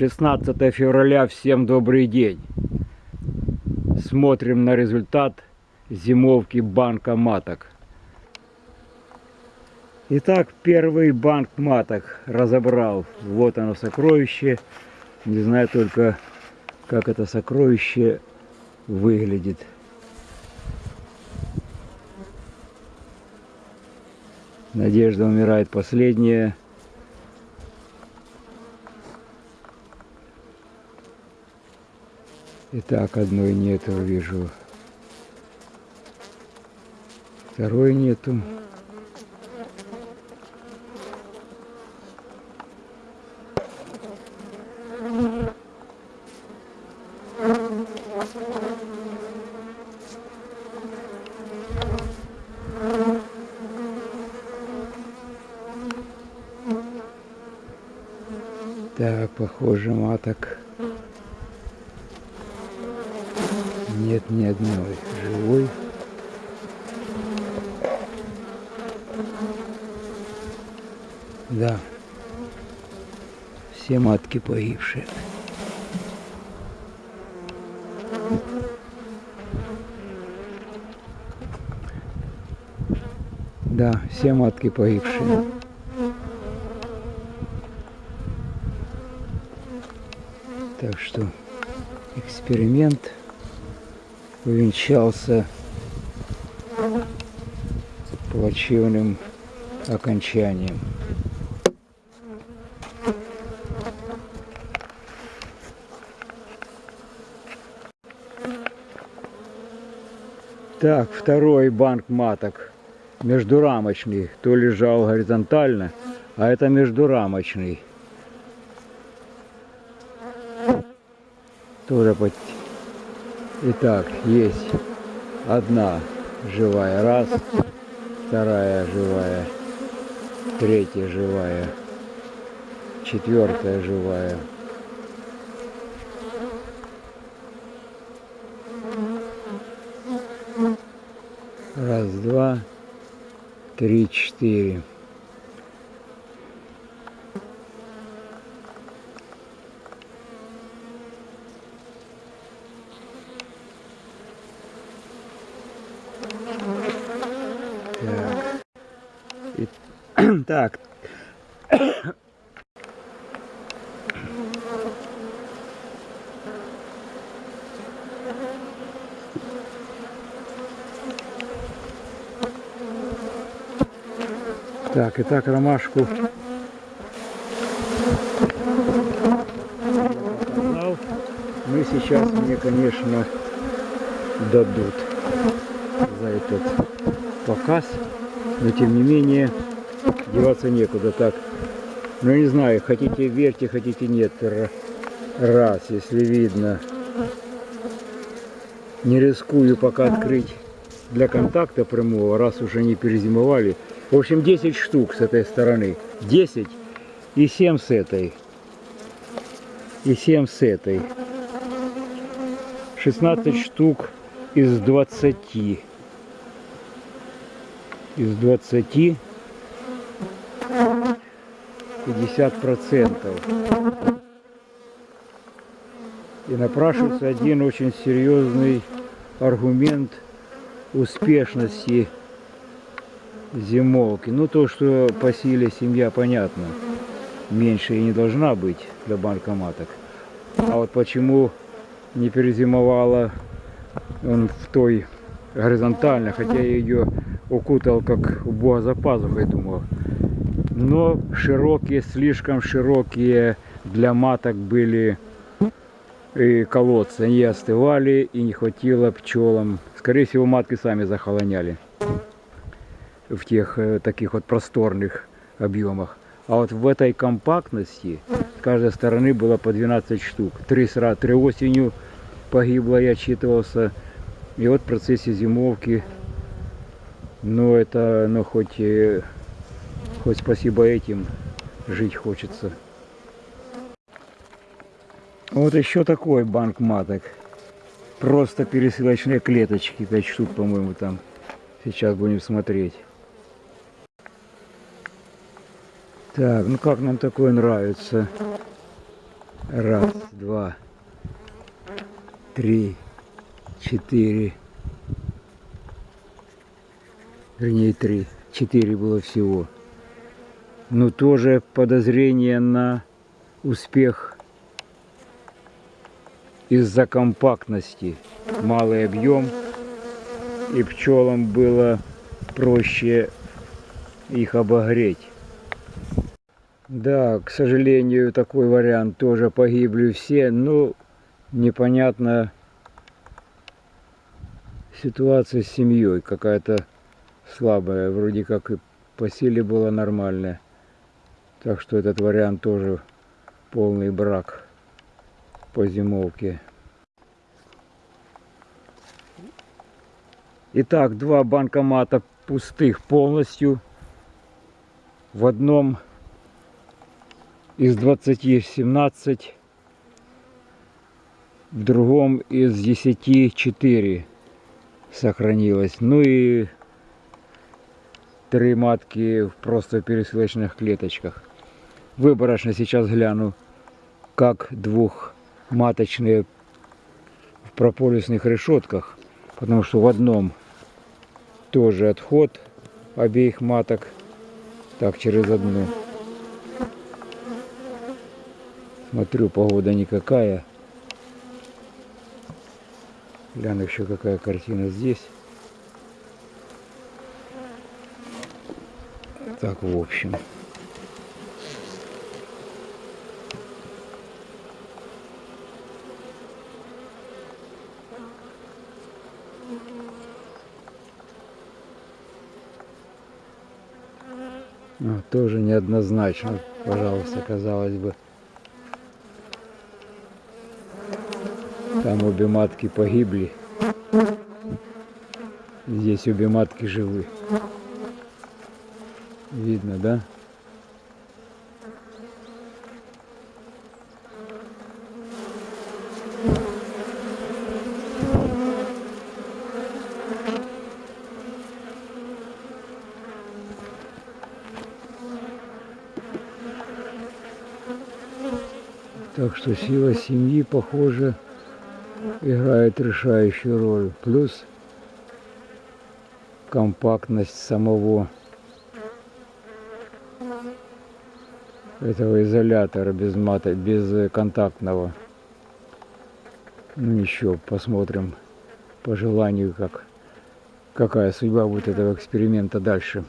Шестнадцатое февраля, всем добрый день. Смотрим на результат зимовки банка маток. Итак, первый банк маток разобрал. Вот оно сокровище. Не знаю только, как это сокровище выглядит. Надежда умирает последняя. Итак, одной нету, вижу. Второй нету. Так, похоже, маток нет ни одной живой. Да, все матки погибшие. Да, все матки погибшие. Так что эксперимент увенчался плачевным окончанием. Так, второй банк маток междурамочный. То лежал горизонтально, а это междурамочный. Тоже под... Итак, есть одна живая, раз, вторая живая, третья живая, четвертая живая. Раз, два, три, четыре. И- так. Так, и так ромашку. Мы сейчас мне, конечно, дадут за этот показ, но тем не менее деваться некуда. Так, ну не знаю, хотите верьте, хотите нет. Раз, если видно. Не рискую пока открыть для контакта прямого, раз уже не перезимовали. В общем, 10 штук с этой стороны. 10 и 7 с этой. И 7 с этой. 16 штук из 20. Из 20 50 процентов. И напрашивается один очень серьезный аргумент успешности зимовки. Ну, то, что по силе семья, понятно, меньше и не должна быть для банкоматок. А вот почему не перезимовала он в той горизонтально, хотя я ее укутал как у бога за пазухой, думал. Но широкие, слишком широкие для маток были и колодцы. Они остывали и не хватило пчелам. Скорее всего, матки сами захолоняли в тех э, таких вот просторных объемах. А вот в этой компактности с каждой стороны было по 12 штук. Три, сразу, три осенью погибло, я отчитывался. И вот в процессе зимовки, ну это, ну хоть, э, хоть спасибо этим жить хочется. Вот еще такой банк маток. Просто пересылочные клеточки, 5 штук, по-моему, там. Сейчас будем смотреть. Так, ну как нам такое нравится? Раз, два, три, четыре. Вернее, три. Четыре было всего. Но тоже подозрение на успех из-за компактности. Малый объем. И пчелам было проще их обогреть. Да, к сожалению, такой вариант тоже погибли все, но непонятно ситуация с семьей какая-то слабая, вроде как и по силе было нормальная. Так что этот вариант тоже полный брак по зимовке. Итак, два банкомата пустых полностью. В одном из 20 17, в другом из 10 4 сохранилось. Ну и три матки в просто пересылочных клеточках. Выборочно сейчас гляну, как двухматочные в прополисных решетках, потому что в одном тоже отход обеих маток, так через одну. Смотрю, погода никакая. Гляну еще какая картина здесь. Так, в общем. Ну, тоже неоднозначно, пожалуйста, казалось бы. Там обе матки погибли. Здесь обе матки живы. Видно, да? Так что сила семьи, похоже, играет решающую роль. Плюс компактность самого этого изолятора без мата, без контактного. Ну еще посмотрим по желанию, как какая судьба будет этого эксперимента дальше.